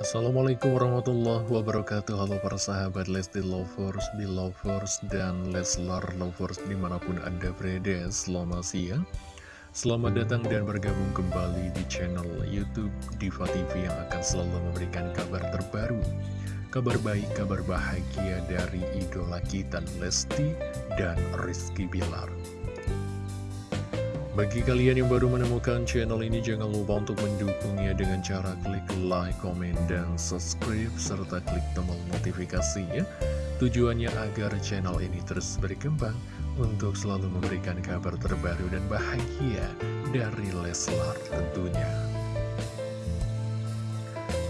Assalamualaikum warahmatullahi wabarakatuh. Halo para sahabat Lesti Lovers, Belovers, dan Leslar Lovers di mana pun anda berada. Selamat siang. Selamat datang dan bergabung kembali di channel Youtube Diva TV yang akan selalu memberikan kabar terbaru Kabar baik, kabar bahagia dari idola kita Lesti dan Rizky Bilar bagi kalian yang baru menemukan channel ini, jangan lupa untuk mendukungnya dengan cara klik like, komen, dan subscribe, serta klik tombol notifikasinya. Tujuannya agar channel ini terus berkembang untuk selalu memberikan kabar terbaru dan bahagia dari Leslar tentunya.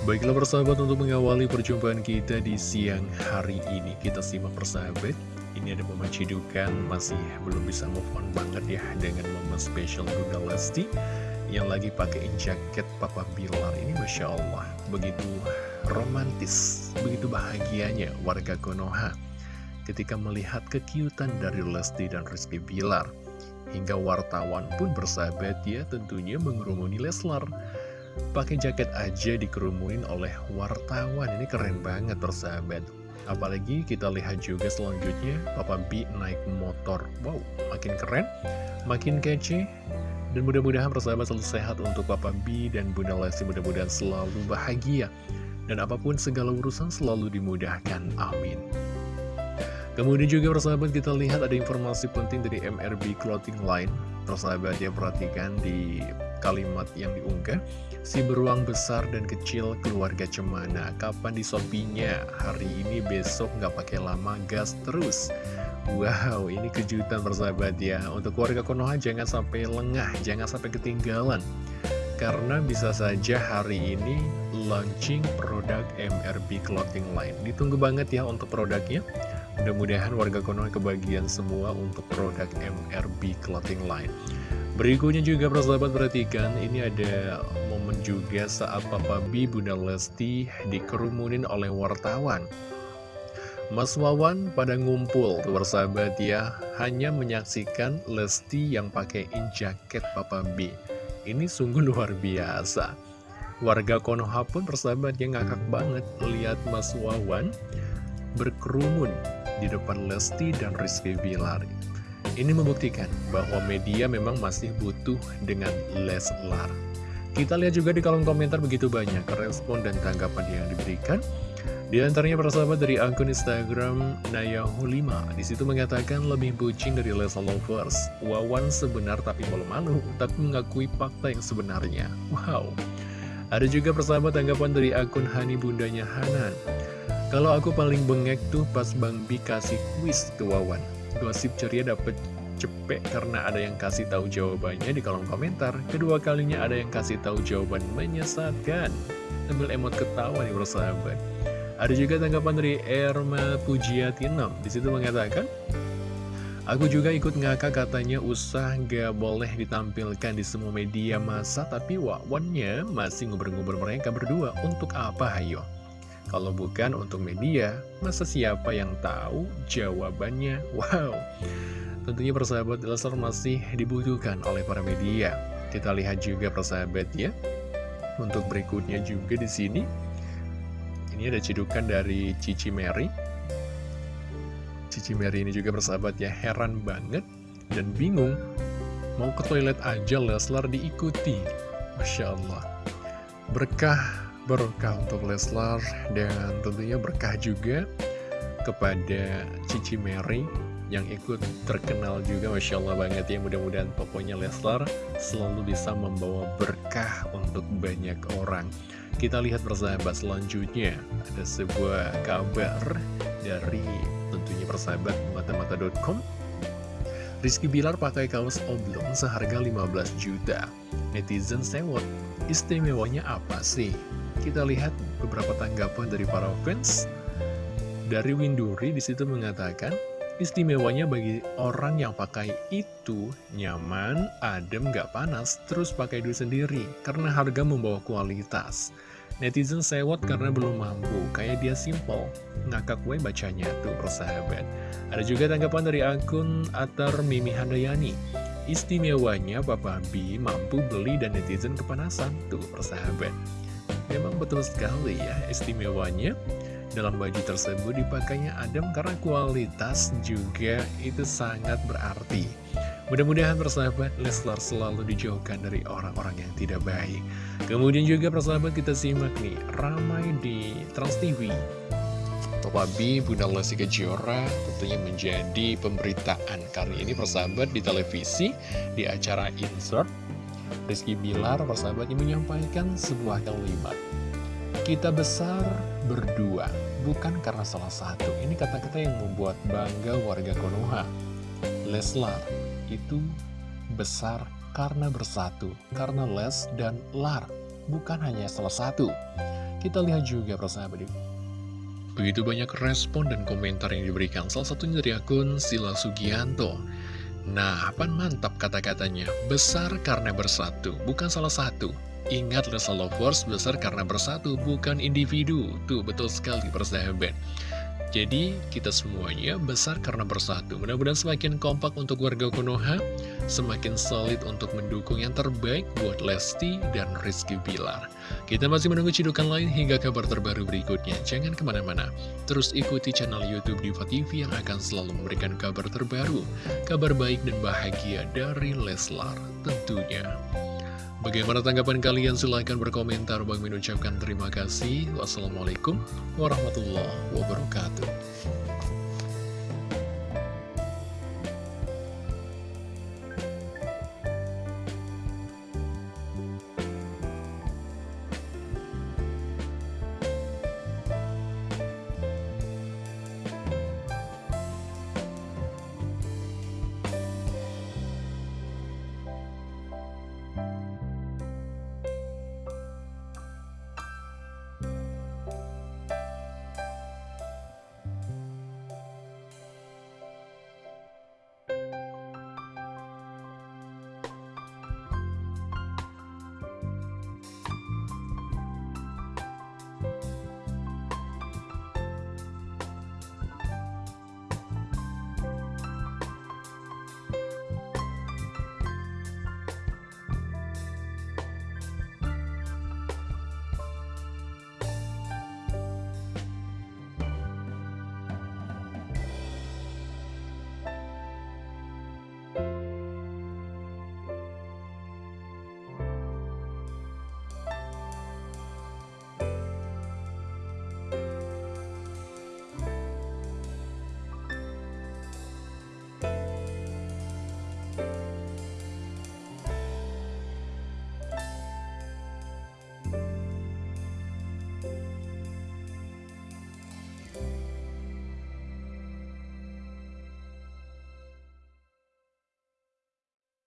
Baiklah persahabat untuk mengawali perjumpaan kita di siang hari ini, kita simak persahabat ini ada momen cidukan masih belum bisa move on banget ya dengan momen spesial Bunda Lesti yang lagi pakai jaket Papa Bilar ini Masya Allah. Begitu romantis begitu bahagianya warga Konoha ketika melihat kekiutan dari Lesti dan Rizky Bilar. Hingga wartawan pun bersahabat ya tentunya mengerumuni Leslar. Pakai jaket aja dikerumunin oleh wartawan ini keren banget bersahabat Apalagi kita lihat juga selanjutnya Papa B naik motor. Wow, makin keren, makin kece. Dan mudah-mudahan persahabat selalu sehat untuk Papa B dan Bunda Lesti Mudah-mudahan selalu bahagia. Dan apa pun segala urusan selalu dimudahkan, amin Kemudian juga persahabat kita lihat ada informasi penting dari MRB Clothing Line. Persahabat ya perhatikan di kalimat yang diunggah. Si beruang besar dan kecil keluarga cemana. Kapan disopinya? Hari ini besok nggak pakai lama gas terus. Wow ini kejutan persahabat ya. Untuk warga Konoha jangan sampai lengah Jangan sampai ketinggalan. Karena bisa saja hari ini launching produk MRB Clothing Line. Ditunggu banget ya untuk produknya Mudah-mudahan warga Konoha kebagian semua untuk produk MRB Clothing Line Berikutnya juga persahabat perhatikan ini ada momen juga saat Papa B Bunda Lesti dikerumunin oleh wartawan. Mas Wawan pada ngumpul tuh persahabat ya hanya menyaksikan Lesti yang pakai jaket Papa B. Ini sungguh luar biasa. Warga Konoha pun persahabat yang ngakak banget lihat Mas Wawan berkerumun di depan Lesti dan Rizky Bilar. Ini membuktikan bahwa media memang masih butuh dengan Leslar. Kita lihat juga di kolom komentar begitu banyak respon dan tanggapan yang diberikan. Di antaranya para sahabat dari akun Instagram Nayahu5 Di situ mengatakan lebih bucin dari Leslar Lovers Wawan sebenar tapi malu-malu Tapi mengakui fakta yang sebenarnya Wow Ada juga persahabat tanggapan dari akun Hani Bundanya Hanan Kalau aku paling bengek tuh pas Bang Bi kasih kuis ke Wawan Gosip ceria dapat cepet karena ada yang kasih tahu jawabannya di kolom komentar. Kedua kalinya ada yang kasih tahu jawaban menyesatkan. Sambil emot ketawa nih bersahabat. Ada juga tanggapan dari Erma Pujiati 6. Di situ mengatakan, Aku juga ikut ngakak katanya usah gak boleh ditampilkan di semua media masa Tapi wakwannya masih nguber-nguber mereka berdua Untuk apa hayo? Kalau bukan untuk media, masa siapa yang tahu jawabannya? Wow, tentunya persahabat Leslar masih dibutuhkan oleh para media. Kita lihat juga persahabat ya. Untuk berikutnya juga di sini, ini ada cedukan dari Cici Mary. Cici Mary ini juga persahabat ya, heran banget dan bingung. Mau ke toilet aja Leslar diikuti. Masya Allah. Berkah berkah untuk Leslar dan tentunya berkah juga kepada Cici Mary yang ikut terkenal juga Masya Allah banget ya. Mudah-mudahan pokoknya Leslar selalu bisa membawa berkah untuk banyak orang. Kita lihat persahabat selanjutnya. Ada sebuah kabar dari tentunya persahabat mata-mata.com Rizky Bilar pakai kaos oblong seharga 15 juta. Netizen sewot istimewanya apa sih kita lihat beberapa tanggapan dari para fans. Dari Winduri di situ mengatakan, istimewanya bagi orang yang pakai itu nyaman, adem, gak panas, terus pakai duit sendiri karena harga membawa kualitas. Netizen sewot karena belum mampu, kayak dia simple. Ngakak gue bacanya tuh persahabat. Ada juga tanggapan dari akun Atar Mimi Handayani. Istimewanya Papa B mampu beli dan netizen kepanasan tuh persahabat. Memang betul sekali ya istimewanya dalam baju tersebut dipakainya Adam karena kualitas juga itu sangat berarti. Mudah-mudahan persahabat Leslar selalu dijauhkan dari orang-orang yang tidak baik. Kemudian juga persahabat kita simak nih, ramai di Trans TV. Papa B, Bunda Lesti Kejora tentunya menjadi pemberitaan kali ini persahabat di televisi di acara Insert. Rizky Bilar persahabatnya menyampaikan sebuah kalimat. Kita besar berdua, bukan karena salah satu. Ini kata-kata yang membuat bangga warga Konoha. Leslar itu besar karena bersatu, karena Les dan Lar, bukan hanya salah satu. Kita lihat juga persahabat Begitu banyak respon dan komentar yang diberikan, salah satunya dari akun Sila Sugianto. Nah, apa mantap kata-katanya, besar karena bersatu, bukan salah satu. Ingat Lesa Lovers besar karena bersatu, bukan individu. Tuh, betul sekali persahabat. Jadi kita semuanya besar karena bersatu. Mudah-mudahan semakin kompak untuk warga Konoha Semakin solid untuk mendukung yang terbaik buat Lesti dan Rizky Bilar. Kita masih menunggu cidukan lain hingga kabar terbaru berikutnya. Jangan ke mana-mana. Terus ikuti channel Youtube Diva TV yang akan selalu memberikan kabar terbaru Kabar baik dan bahagia dari Leslar tentunya Bagaimana tanggapan kalian? Silahkan berkomentar. Bang mengucapkan terima kasih. Wassalamualaikum warahmatullahi wabarakatuh. Bye.